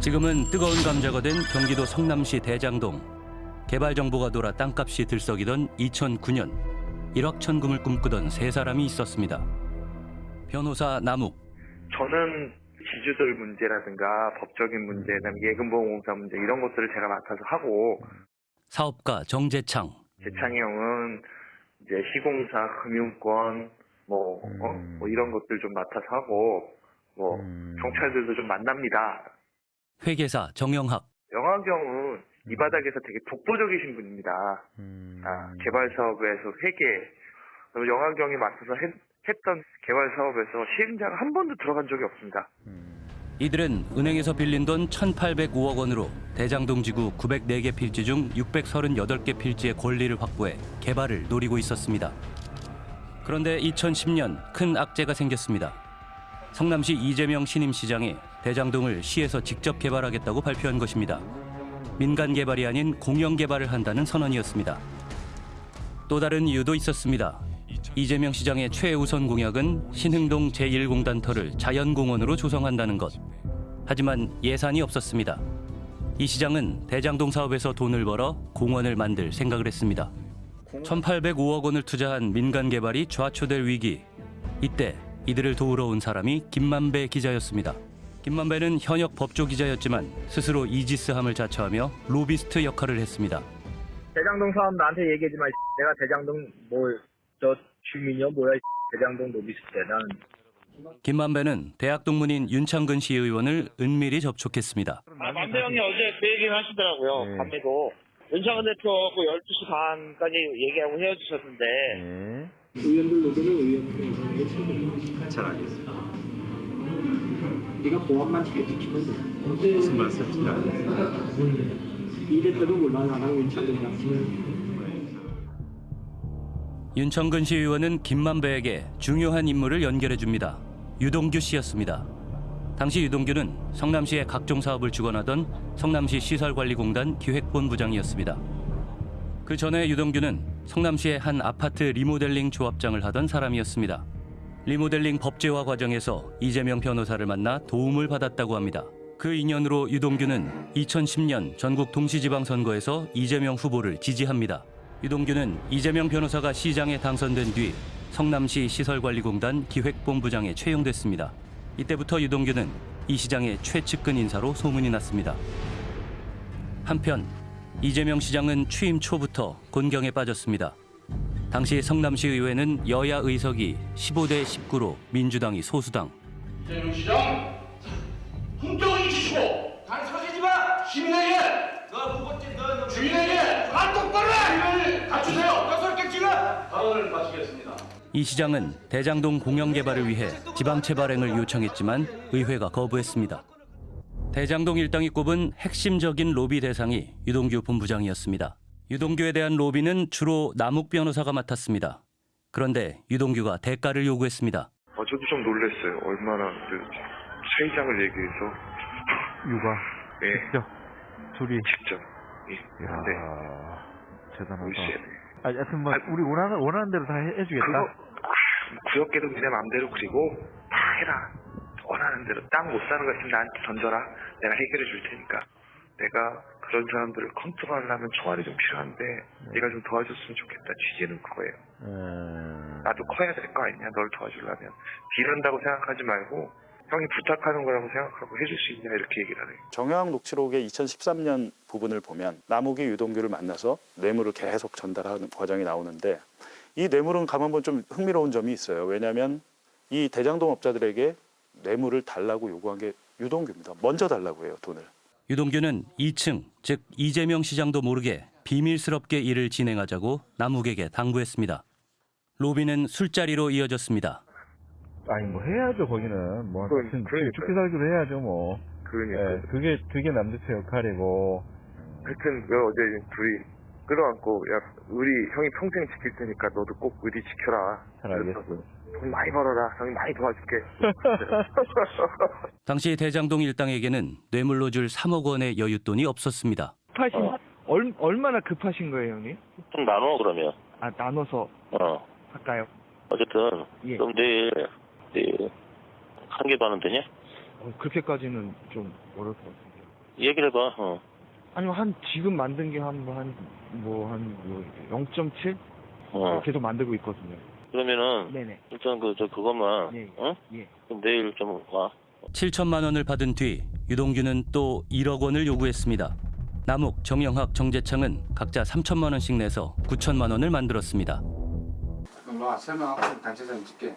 지금은 뜨거운 감자가 된 경기도 성남시 대장동. 개발 정보가 돌아 땅값이 들썩이던 2009년 일확천금을 꿈꾸던 세 사람이 있었습니다. 변호사 남욱, 저는 지주들 문제라든가 법적인 문제, 그다음에 예금보험공사 문제 이런 것들을 제가 맡아서 하고 사업가 정재창, 재창이 형은 이제 시공사, 금융권 뭐, 어, 음. 뭐 이런 것들 좀 맡아서 하고 뭐 음. 경찰들도 좀 만납니다. 회계사 정영학, 영화경은 이 바닥에서 되게 독보적이신 분입니다. 음. 아, 개발 사업에서 회계, 그리고 영화경이 맡아서 했, 했던 개발 사업에서 시행자가 한 번도 들어간 적이 없습니다. 음. 이들은 은행에서 빌린 돈 1,805억 원으로 대장동 지구 904개 필지 중 638개 필지의 권리를 확보해 개발을 노리고 있었습니다. 그런데 2010년 큰 악재가 생겼습니다. 성남시 이재명 신임시장이 대장동을 시에서 직접 개발하겠다고 발표한 것입니다. 민간 개발이 아닌 공영 개발을 한다는 선언이었습니다. 또 다른 이유도 있었습니다. 이재명 시장의 최우선 공약은 신흥동 제1공단터를 자연공원으로 조성한다는 것. 하지만 예산이 없었습니다. 이 시장은 대장동 사업에서 돈을 벌어 공원을 만들 생각을 했습니다. 1,805억 원을 투자한 민간 개발이 좌초될 위기. 이때 이들을 도우러 온 사람이 김만배 기자였습니다. 김만배는 현역 법조 기자였지만 스스로 이지스함을 자처하며 로비스트 역할을 했습니다. 대장동 사업 나한테 얘기하지 마. 이 내가 대장동 뭘저 주민이요 뭐야 이 대장동 로비스트 나는 김만배는 대학 동문인 윤창근 시의원을 은밀히 접촉했습니다. 아, 만배 형이 어제 그 얘기를 하시더라고요. 네. 밤에도. 윤창근 대표하고 12시 반까지 얘기하고 헤어지셨는데 네. 의원들 노조는 의원들의 책임입니다. 잘 알겠습니다. 우리가 보안만 잘 지키면 돼. 무슨 말씀이십니까? 이 대표도 물론 나랑 윤창근이랑 윤청근 시의원은 김만배에게 중요한 인물을 연결해 줍니다. 유동규 씨였습니다. 당시 유동규는 성남시의 각종 사업을 주관하던 성남시 시설관리공단 기획본부장이었습니다. 그 전에 유동규는 성남시의 한 아파트 리모델링 조합장을 하던 사람이었습니다. 리모델링 법제화 과정에서 이재명 변호사를 만나 도움을 받았다고 합니다. 그 인연으로 유동규는 2010년 전국 동시지방선거에서 이재명 후보를 지지합니다. 유동규는 이재명 변호사가 시장에 당선된 뒤 성남시 시설관리공단 기획본부장에 채용됐습니다. 이때부터 유동규는 이 시장의 최측근 인사로 소문이 났습니다. 한편 이재명 시장은 취임 초부터 곤경에 빠졌습니다. 당시 성남시 의회는 여야 의석이 15대 19로 민주당이 소수당, 이재명 시장 품격을 지키고 단서지지 마 시민에게 너 후보팀 너 주인에게 말 똑바로 해 갖추세요 떠설게 지금 발언을 마치겠습니다 이 시장은 대장동 공영 개발을 위해 지방 채 발행을 요청했지만 의회가 거부했습니다. 대장동 일당이 꼽은 핵심적인 로비 대상이 유동규 본부장이었습니다. 유동규에 대한 로비는 주로 남욱 변호사가 맡았습니다. 그런데 유동규가 대가를 요구했습니다. 어, 저도 좀 놀랐어요. 얼마나 그 세이장을 얘기해서 육아. 예, 직접. 둘이. 직접 예, 이야. 근데 대단하다. 아, 하여튼 뭐, 아, 우리 원하는, 원하는 대로 다 해, 해주겠다. 그거 구역계도 내 마음대로 그리고 다 해라. 원하는 대로 땅 못 사는 거 있으면 나한테 던져라. 내가 해결해 줄 테니까. 내가 그런 사람들을 컨트롤하려면 총알이 좀 필요한데 네가 좀 도와줬으면 좋겠다. 취지는 그거예요. 음. 나도 커야 될 거 아니냐. 널 도와주려면 비른다고 생각하지 말고 형이 부탁하는 거라고 생각하고 해줄 수 있냐 이렇게 얘기를 하네요. 정영학 녹취록의 2013년 부분을 보면 남욱이 유동규를 만나서 뇌물을 계속 전달하는 과정이 나오는데 이 뇌물은 가만 보면 좀 흥미로운 점이 있어요. 왜냐하면 이 대장동 업자들에게 뇌물을 달라고 요구한 게 유동규입니다. 먼저 달라고 해요, 돈을. 유동규는 2층, 즉 이재명 시장도 모르게 비밀스럽게 일을 진행하자고 남욱에게 당부했습니다. 로비는 술자리로 이어졌습니다. 아니, 뭐 해야죠, 거기는. 뭐, 그건- 하여튼 그러니까요. 죽기 살기로 해야죠, 뭐. 그러니까 예, 그게, 그게 남대표 역할이고. 하여튼 그 어제 둘이 끌어안고 야 의리 형이 평생 지킬 테니까 너도 꼭 의리 지켜라. 잘 알겠어요. 돈 많이 벌어라. 형이 많이 도와줄게. 당시 대장동 일당에게는 뇌물로 줄 3억 원의 여윳돈이 없었습니다. 급하신 얼, 얼마나 급하신 거예요 형님? 좀 나눠 그러면. 아 나눠서 어. 할까요? 어쨌든 예. 그럼 내일 내일 한 개도 안 되냐? 어, 그렇게까지는 좀 어려울 것 같습니다. 얘기를 해봐. 어. 아니면 한 지금 만든 게한한뭐 한 뭐 0.7 어. 계속 만들고 있거든요. 그러면은 네네. 일단 그 저 그것만 예. 어? 예. 그럼 내일 좀 와. 7천만 원을 받은 뒤 유동규는 또 1억 원을 요구했습니다. 남욱, 정영학, 정재창은 각자 3천만 원씩 내서 9천만 원을 만들었습니다. 그럼 와 설명하고 단체 사진 찍게.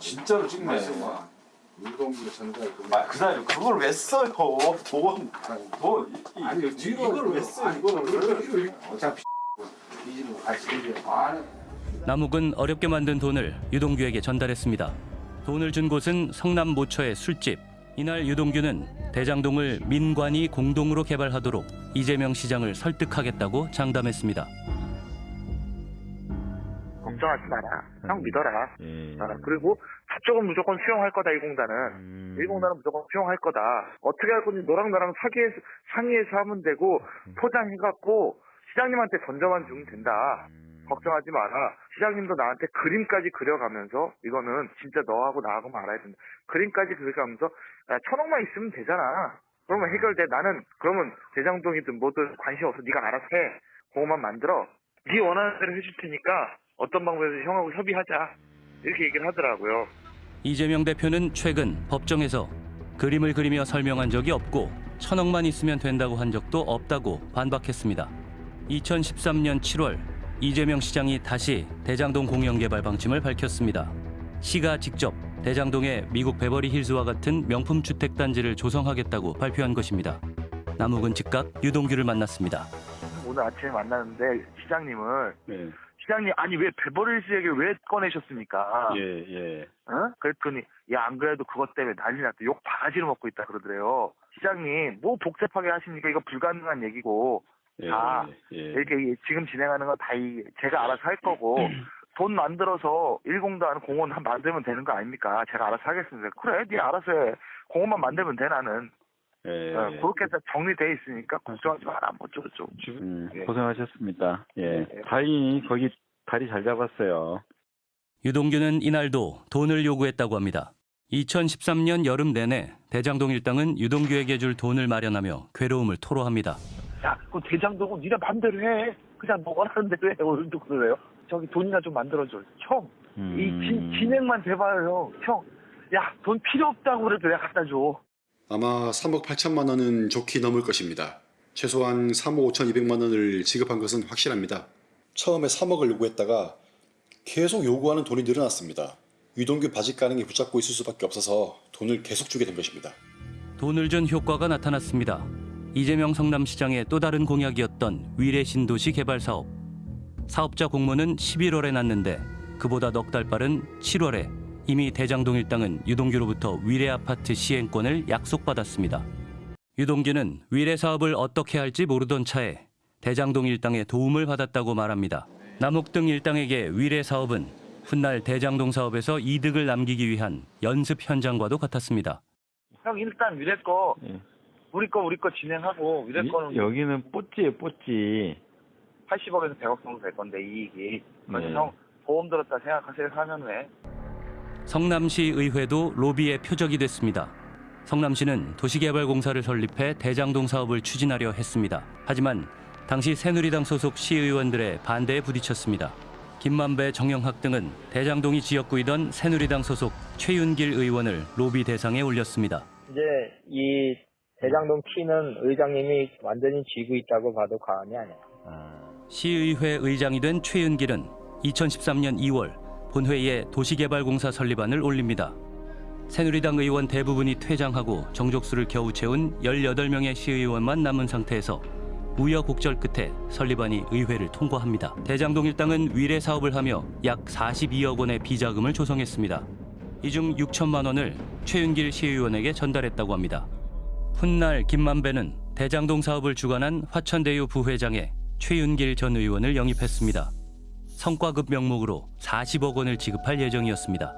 진짜로 찍네. 유동규 전달 그. 아, 그날 그걸 왜 써요? 돈, 돈. 이- 아니 이걸 왜 써? 이거를 어차피 이지로 같이. 아, 남욱은 어렵게 만든 돈을 유동규에게 전달했습니다. 돈을 준 곳은 성남 모처의 술집. 이날 유동규는 대장동을 민관이 공동으로 개발하도록 이재명 시장을 설득하겠다고 장담했습니다. 걱정하지 마라. 형 믿어라. 예. 아, 그리고 저쪽은 무조건 수용할 거다 이 공단은. 음. 이 공단은 무조건 수용할 거다. 어떻게 할 건지 너랑 나랑 사기해서, 상의해서 하면 되고 포장해갖고 시장님한테 던져만 주면 된다. 걱정하지 마라. 시장님도 나한테 그림까지 그려가면서 이거는 진짜 너하고 나하고 말아야 된다. 그림까지 그려가면서 야 천억만 있으면 되잖아. 그러면 해결돼. 나는 그러면 대장동이든 뭐든 관심 없어. 네가 알아서 해. 그거만 만들어. 네 원하는 대로 해줄 테니까 어떤 방법에서 형하고 협의하자. 이렇게 얘기를 하더라고요. 이재명 대표는 최근 법정에서 그림을 그리며 설명한 적이 없고 천억만 있으면 된다고 한 적도 없다고 반박했습니다. 2013년 7월 이재명 시장이 다시 대장동 공영개발 방침을 밝혔습니다. 시가 직접 대장동에 미국 베버리 힐즈와 같은 명품 주택 단지를 조성하겠다고 발표한 것입니다. 남욱은 즉각 유동규를 만났습니다. 오늘 아침에 만났는데 시장님을 네. 시장님 아니 왜 베버리힐즈 얘기를 왜 꺼내셨습니까? 예, 예. 어? 그랬더니 야 안 그래도 그것 때문에 난리 났다. 욕 바가지로 먹고 있다 그러더래요. 시장님 뭐 복잡하게 하십니까? 이거 불가능한 얘기고. 예, 아, 예. 이렇게 지금 진행하는 건다 제가 알아서 할 거고. 돈 만들어서 일공단 공원 한 만들면 되는 거 아닙니까? 제가 알아서 하겠습니다. 그래 네 알아서 해. 공원만 만들면 돼 나는 예, 어, 예. 그렇게 해서 정리돼 있으니까 걱정하지 마라 뭐 어쩌고저쩌고 음, 예. 고생하셨습니다. 예. 예. 다행히 거기 다리 잘 잡았어요. 유동규는 이날도 돈을 요구했다고 합니다. 2013년 여름 내내 대장동 일당은 유동규에게 줄 돈을 마련하며 괴로움을 토로합니다. 야, 그 대장동은 니네 맘대로 해. 그냥 뭐 원하는 대로 해. 오늘도 그래요. 저기 돈이나 좀 만들어줘. 형, 이 진, 진행만 돼봐요, 형. 형, 야, 돈 필요 없다고 그래도 내가 갖다 줘. 아마 3억 8천만 원은 좋게 넘을 것입니다. 최소한 3억 5천 2백만 원을 지급한 것은 확실합니다. 처음에 3억을 요구했다가 계속 요구하는 돈이 늘어났습니다. 유동규 바지 가능이 붙잡고 있을 수밖에 없어서 돈을 계속 주게 된 것입니다. 돈을 준 효과가 나타났습니다. 이재명 성남시장의 또 다른 공약이었던 위례 신도시 개발 사업. 사업자 공모는 11월에 났는데 그보다 넉 달 빠른 7월에 이미 대장동 일당은 유동규로부터 위례 아파트 시행권을 약속받았습니다. 유동규는 위례 사업을 어떻게 할지 모르던 차에 대장동 일당의 도움을 받았다고 말합니다. 남욱 등 일당에게 위례 사업은 훗날 대장동 사업에서 이득을 남기기 위한 연습 현장과도 같았습니다. 형, 일단 위례 거, 예. 우리 거, 우리 거 진행하고, 위례 이- 거는 여기는 뽀찌예요, 뽀찌. 80억에서 100억 정도 될 건데, 이익이. 그래서 네. 형, 보험 들었다 생각하세요, 사년에. 성남시 의회도 로비의 표적이 됐습니다. 성남시는 도시개발공사를 설립해 대장동 사업을 추진하려 했습니다. 하지만 당시 새누리당 소속 시의원들의 반대에 부딪혔습니다. 김만배, 정영학 등은 대장동이 지역구이던 새누리당 소속 최윤길 의원을 로비 대상에 올렸습니다. 이제 이 대장동 키는 의장님이 완전히 쥐고 있다고 봐도 과언이 아니야. 시의회 의장이 된 최윤길은 2013년 2월 본회의에 도시개발공사 설립안을 올립니다. 새누리당 의원 대부분이 퇴장하고 정족수를 겨우 채운 18명의 시의원만 남은 상태에서 우여곡절 끝에 설립안이 의회를 통과합니다. 대장동 일당은 위례 사업을 하며 약 42억 원의 비자금을 조성했습니다. 이 중 6천만 원을 최윤길 시의원에게 전달했다고 합니다. 훗날 김만배는 대장동 사업을 주관한 화천대유 부회장에 최윤길 전 의원을 영입했습니다. 성과급 명목으로 40억 원을 지급할 예정이었습니다.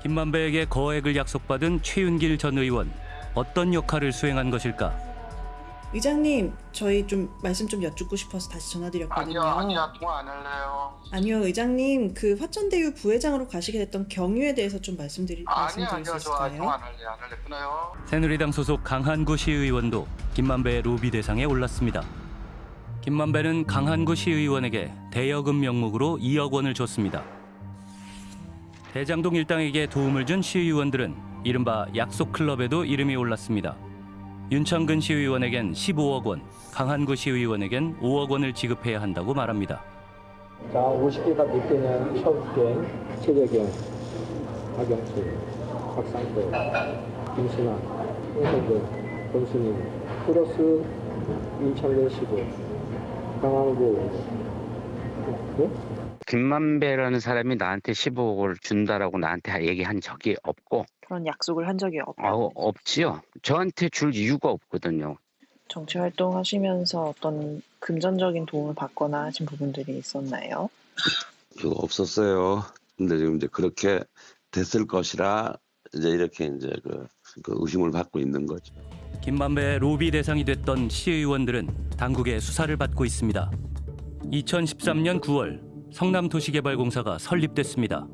김만배에게 거액을 약속받은 최윤길 전 의원 어떤 역할을 수행한 것일까? 의장님, 저희 좀 말씀 좀 여쭙고 싶어서 다시 전화드렸거든요. 아니야 아니야 통화 안 할래요. 아니요, 의장님, 그 화천대유 부회장으로 가시게 됐던 경유에 대해서 좀 말씀드리 아니야 말씀드릴 아니야 수저 통화 있을까요? 안 할래 안 할래 끊어요. 새누리당 소속 강한구 시의원도 김만배의 로비 대상에 올랐습니다. 김만배는 강한구 시의원에게 대여금 명목으로 2억 원을 줬습니다. 대장동 일당에게 도움을 준 시의원들은 이른바 약속 클럽에도 이름이 올랐습니다. 윤창근 시의원에겐 15억 원, 강한구 시의원에겐 5억 원을 지급해야 한다고 말합니다. 자, 50개가 몇 개냐? 최욱경, 최재경, 박영철, 박상도, 김신아, 홍석근, 권순임, 플러스 윤창근 씨고, 강한구, 네? 김만배라는 사람이 나한테 15억을 준다라고 나한테 얘기한 적이 없고 그런 약속을 한 적이 없. 어, 없지요. 저한테 줄 이유가 없거든요. 정치 활동하시면서 어떤 금전적인 도움을 받거나 하신 부분들이 있었나요? 그거 없었어요. 근데 지금 이제 그렇게 됐을 것이라 이제 이렇게 이제 그, 그 의심을 받고 있는 거죠. 김만배의 로비 대상이 됐던 시의원들은 당국의 수사를 받고 있습니다. 2013년 9월 성남도시개발공사가 설립됐습니다.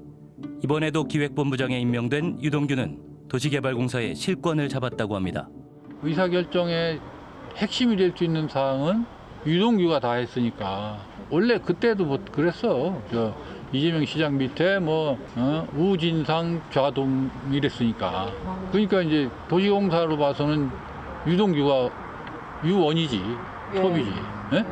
이번에도 기획본부장에 임명된 유동규는 도시개발공사의 실권을 잡았다고 합니다. 의사결정의 핵심이 될 수 있는 사항은 유동규가 다 했으니까 원래 그때도 뭐 그랬어 저 이재명 시장 밑에 뭐 어? 우진상 좌동 이랬으니까 그러니까 이제 도시공사로 봐서는 유동규가 유원이지 톱이지 예?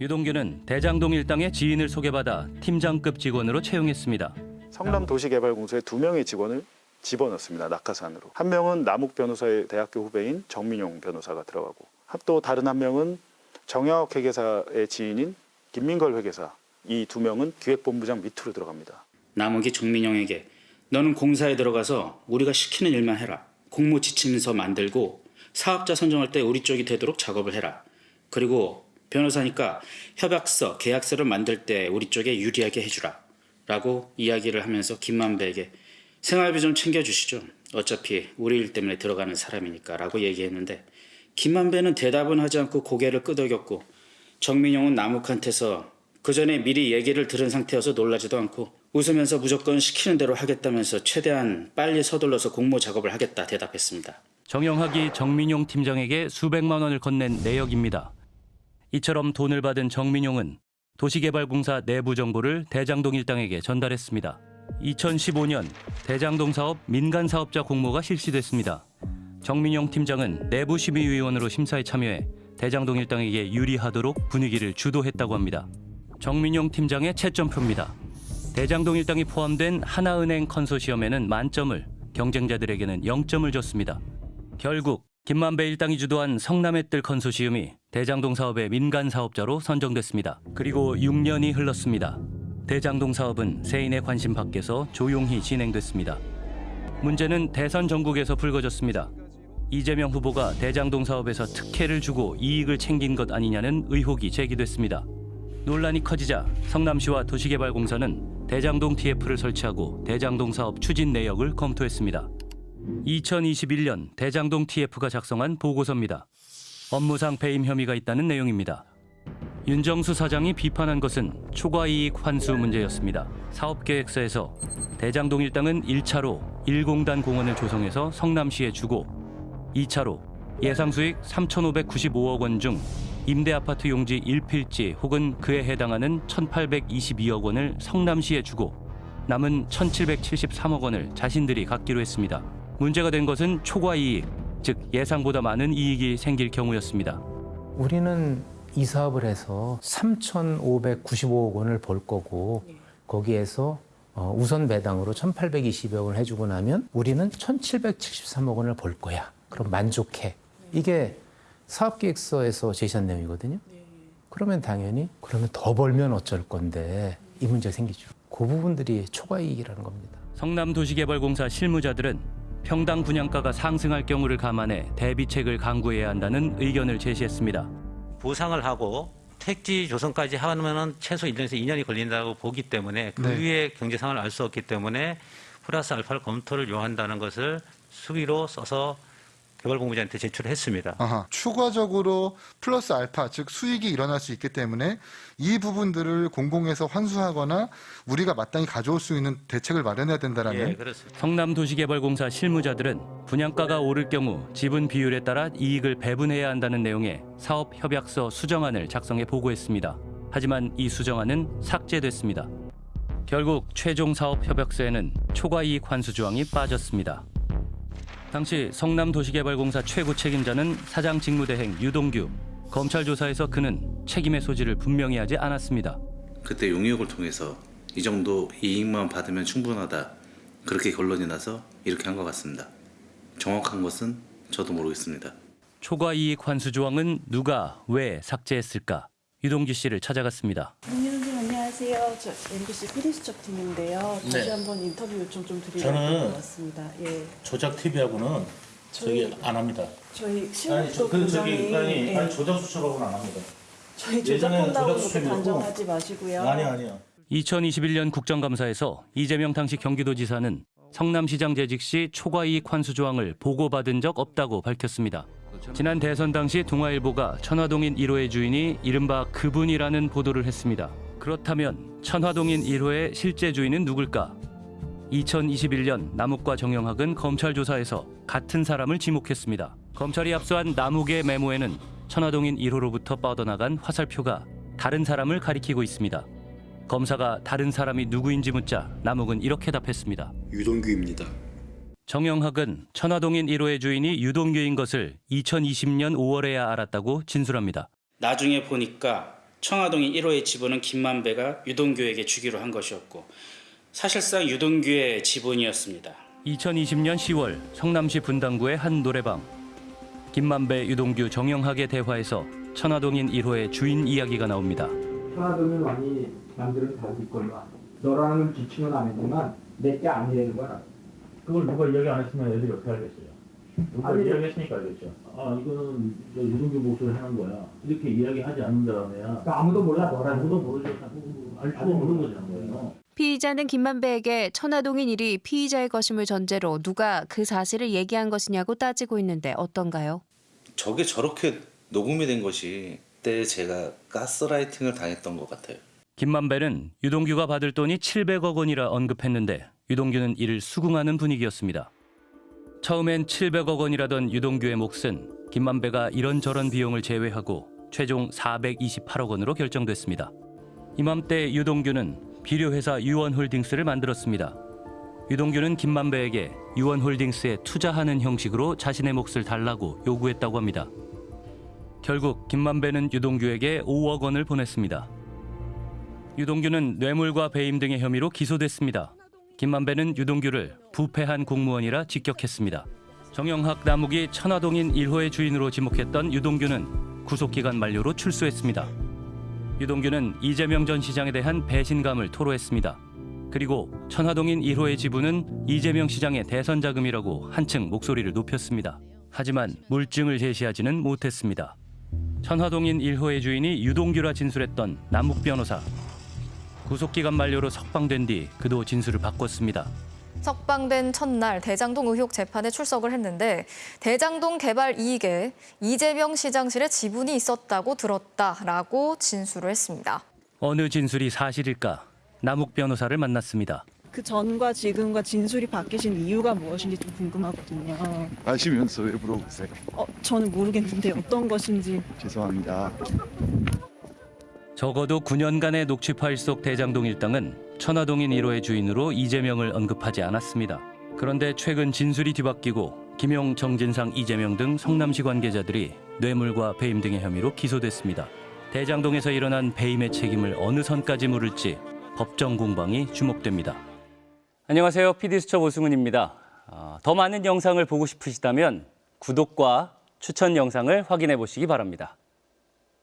유동규는 대장동 일당의 지인을 소개받아 팀장급 직원으로 채용했습니다. 성남도시개발공사에 두 명의 직원을 집어넣습니다. 낙하산으로. 한 명은 남욱 변호사의 대학교 후배인 정민용 변호사가 들어가고 또 다른 한 명은 정혁 회계사의 지인인 김민걸 회계사. 이 두 명은 기획본부장 밑으로 들어갑니다. 남욱이 정민영에게 너는 공사에 들어가서 우리가 시키는 일만 해라. 공모 지침서 만들고 사업자 선정할 때 우리 쪽이 되도록 작업을 해라. 그리고 변호사니까 협약서, 계약서를 만들 때 우리 쪽에 유리하게 해주라. 라고 이야기를 하면서 김만배에게 생활비 좀 챙겨주시죠. 어차피 우리 일 때문에 들어가는 사람이니까 라고 얘기했는데 김만배는 대답은 하지 않고 고개를 끄덕였고 정민용은 남욱한테서 그 전에 미리 얘기를 들은 상태여서 놀라지도 않고 웃으면서 무조건 시키는 대로 하겠다면서 최대한 빨리 서둘러서 공모 작업을 하겠다 대답했습니다. 정영학이 정민용 팀장에게 수백만 원을 건넨 내역입니다. 이처럼 돈을 받은 정민용은 도시개발공사 내부 정보를 대장동 일당에게 전달했습니다. 2015년 대장동 사업 민간 사업자 공모가 실시됐습니다. 정민용 팀장은 내부 심의위원으로 심사에 참여해 대장동 일당에게 유리하도록 분위기를 주도했다고 합니다. 정민용 팀장의 채점표입니다. 대장동 일당이 포함된 하나은행 컨소시엄에는 만점을, 경쟁자들에게는 0점을 줬습니다. 결국 김만배 일당이 주도한 성남의 뜰 컨소시엄이 대장동 사업의 민간 사업자로 선정됐습니다. 그리고 6년이 흘렀습니다. 대장동 사업은 세인의 관심 밖에서 조용히 진행됐습니다. 문제는 대선 전국에서 불거졌습니다. 이재명 후보가 대장동 사업에서 특혜를 주고 이익을 챙긴 것 아니냐는 의혹이 제기됐습니다. 논란이 커지자 성남시와 도시개발공사는 대장동 TF를 설치하고 대장동 사업 추진 내역을 검토했습니다. 2021년 대장동 TF가 작성한 보고서입니다. 업무상 배임 혐의가 있다는 내용입니다. 윤정수 사장이 비판한 것은 초과이익 환수 문제였습니다. 사업계획서에서 대장동 일당은 1차로 1공단 공원을 조성해서 성남시에 주고 2차로 예상 수익 3,595억 원 중 임대 아파트 용지 1필지 혹은 그에 해당하는 1,822억 원을 성남시에 주고 남은 1,773억 원을 자신들이 갖기로 했습니다. 문제가 된 것은 초과 이익, 즉 예상보다 많은 이익이 생길 경우였습니다. 우리는 이 사업을 해서 3,595억 원을 벌 거고 거기에서 어, 우선 배당으로 1,820억 원을 해주고 나면 우리는 1,773억 원을 벌 거야. 그럼 만족해. 이게 사업계획서에서 제시한 내용이거든요. 그러면 당연히 그러면 더 벌면 어쩔 건데 이 문제가 생기죠. 그 부분들이 초과이익이라는 겁니다. 성남도시개발공사 실무자들은 평당 분양가가 상승할 경우를 감안해 대비책을 강구해야 한다는 의견을 제시했습니다. 보상을 하고 택지 조성까지 하면은 최소 1년에서 2년이 걸린다고 보기 때문에 그 네. 위에 경제 상황을 알 수 없기 때문에 플러스 알파를 검토를 요한다는 것을 수기로 써서 개발공모자한테 제출했습니다. 아하, 추가적으로 플러스 알파, 즉 수익이 일어날 수 있기 때문에 이 부분들을 공공에서 환수하거나 우리가 마땅히 가져올 수 있는 대책을 마련해야 된다라는 예, 그렇습니다. 성남도시개발공사 실무자들은 분양가가 오를 경우 지분 비율에 따라 이익을 배분해야 한다는 내용의 사업 협약서 수정안을 작성해 보고했습니다. 하지만 이 수정안은 삭제됐습니다. 결국 최종 사업 협약서에는 초과 이익 환수 조항이 빠졌습니다. 당시 성남도시개발공사 최고 책임자는 사장 직무대행 유동규. 검찰 조사에서 그는 책임의 소지를 분명히 하지 않았습니다. 그때 용역을 통해서 이 정도 이익만 받으면 충분하다 그렇게 결론이 나서 이렇게 한 것 같습니다. 정확한 것은 저도 모르겠습니다. 초과 이익 환수 조항은 누가 왜 삭제했을까? 유동규 씨를 찾아갔습니다. 안녕하세요. 저 MBC 피디수첩 팀인데요. 다시 네. 한번 인터뷰 요청 좀 드리려고 저는 왔습니다. 예. 조작 TV하고는 저희- 안 합니다. 저희 아니, 실력도 저, 그 저기 굉장히 아니, 예. 아니 조작 수첩하고는 안 합니다. 저희 예전에는 조작한다고 그렇게 조작수첩이었고 단정하지 마시고요. 아니 아니요. 2021년 국정감사에서 이재명 당시 경기도지사는 성남시장 재직 시 초과 이익 환수 조항을 보고받은 적 없다고 밝혔습니다. 지난 대선 당시 동아일보가 천화동인 1호의 주인이 이른바 그분이라는 보도를 했습니다. 그렇다면 천화동인 1호의 실제 주인은 누굴까? 2021년 남욱과 정영학은 검찰 조사에서 같은 사람을 지목했습니다. 검찰이 압수한 남욱의 메모에는 천화동인 1호로부터 뻗어나간 화살표가 다른 사람을 가리키고 있습니다. 검사가 다른 사람이 누구인지 묻자 남욱은 이렇게 답했습니다. 유동규입니다. 정영학은 천화동인 1호의 주인이 유동규인 것을 2020년 5월에야 알았다고 진술합니다. 나중에 보니까 청화동인 1호의 지분은 김만배가 유동규에게 주기로 한 것이었고 사실상 유동규의 지분이었습니다. 2020년 10월 성남시 분당구의 한 노래방. 김만배, 유동규, 정영학의 대화에서 천화동인 1호의 주인 이야기가 나옵니다. 천하동인 왕이 남들은 다 믿걸로 너라는 지칭은 안 했지만 내게 아니라는 거야. 그걸 누가 이야기 안 했으면 애들이 어떻게 알겠어요? 누가 이야기했으니까 알겠죠. 아 이거는 저 유동규 목소리 하는 거야. 이렇게 이야기하지 않는 다음에야 그러니까 아무도 몰라 너라는 아무도 모르죠. 알 수가 없는 거잖아요. 피의자는 김만배에게 천화동인 일이 피의자의 것임을 전제로 누가 그 사실을 얘기한 것이냐고 따지고 있는데 어떤가요? 저게 저렇게 녹음이 된 것이 그때 제가 가스라이팅을 당했던 것 같아요. 김만배는 유동규가 받을 돈이 700억 원이라 언급했는데 유동규는 이를 수긍하는 분위기였습니다. 처음엔 700억 원이라던 유동규의 몫은 김만배가 이런저런 비용을 제외하고 최종 428억 원으로 결정됐습니다. 이맘때 유동규는 비료회사 유원홀딩스를 만들었습니다. 유동규는 김만배에게 유원홀딩스에 투자하는 형식으로 자신의 몫을 달라고 요구했다고 합니다. 결국 김만배는 유동규에게 5억 원을 보냈습니다. 유동규는 뇌물과 배임 등의 혐의로 기소됐습니다. 김만배는 유동규를 부패한 공무원이라 직격했습니다. 정영학 남욱이 천화동인 1호의 주인으로 지목했던 유동규는 구속기간 만료로 출소했습니다. 유동규는 이재명 전 시장에 대한 배신감을 토로했습니다. 그리고 천화동인 1호의 지분은 이재명 시장의 대선 자금이라고 한층 목소리를 높였습니다. 하지만 물증을 제시하지는 못했습니다. 천화동인 1호의 주인이 유동규라 진술했던 남욱 변호사. 구속기간 만료로 석방된 뒤 그도 진술을 바꿨습니다. 석방된 첫날 대장동 의혹 재판에 출석을 했는데 대장동 개발 이익에 이재명 시장실의 지분이 있었다고 들었다라고 진술을 했습니다. 어느 진술이 사실일까? 남욱 변호사를 만났습니다. 그 전과 지금과 진술이 바뀌신 이유가 무엇인지 좀 궁금하거든요. 아시면서 왜 물어보세요? 어, 저는 모르겠는데 어떤 것인지. 죄송합니다. 적어도 9년간의 녹취 파일 속 대장동 일당은 천화동인 1호의 주인으로 이재명을 언급하지 않았습니다. 그런데 최근 진술이 뒤바뀌고 김용, 정진상, 이재명 등 성남시 관계자들이 뇌물과 배임 등의 혐의로 기소됐습니다. 대장동에서 일어난 배임의 책임을 어느 선까지 물을지 법정 공방이 주목됩니다. 안녕하세요. PD수첩 오승훈입니다. 어, 더 많은 영상을 보고 싶으시다면 구독과 추천 영상을 확인해 보시기 바랍니다.